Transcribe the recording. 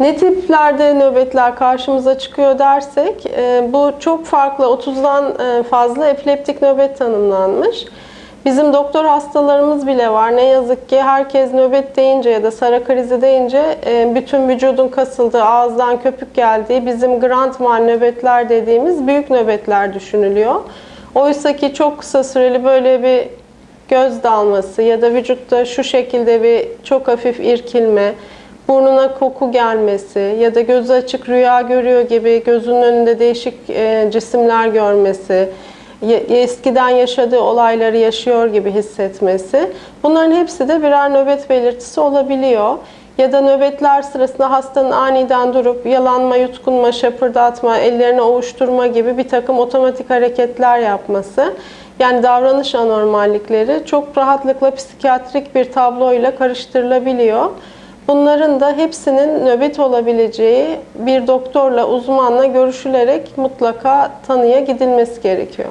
Ne tiplerde nöbetler karşımıza çıkıyor dersek, e, bu çok farklı 30'dan e, fazla epileptik nöbet tanımlanmış. Bizim doktor hastalarımız bile var. Ne yazık ki herkes nöbet deyince ya da sara krizi deyince e, bütün vücudun kasıldığı, ağızdan köpük geldiği bizim grand mal nöbetler dediğimiz büyük nöbetler düşünülüyor. Oysa ki çok kısa süreli böyle bir göz dalması ya da vücutta şu şekilde bir çok hafif irkilme, burnuna koku gelmesi ya da gözü açık rüya görüyor gibi gözünün önünde değişik e, cisimler görmesi, eskiden yaşadığı olayları yaşıyor gibi hissetmesi. Bunların hepsi de birer nöbet belirtisi olabiliyor. Ya da nöbetler sırasında hastanın aniden durup yalanma, yutkunma, şapırdatma, ellerini ovuşturma gibi bir takım otomatik hareketler yapması. Yani davranış anormallikleri çok rahatlıkla psikiyatrik bir tabloyla karıştırılabiliyor. Bunların da hepsinin nöbet olabileceği bir doktorla, uzmanla görüşülerek mutlaka tanıya gidilmesi gerekiyor.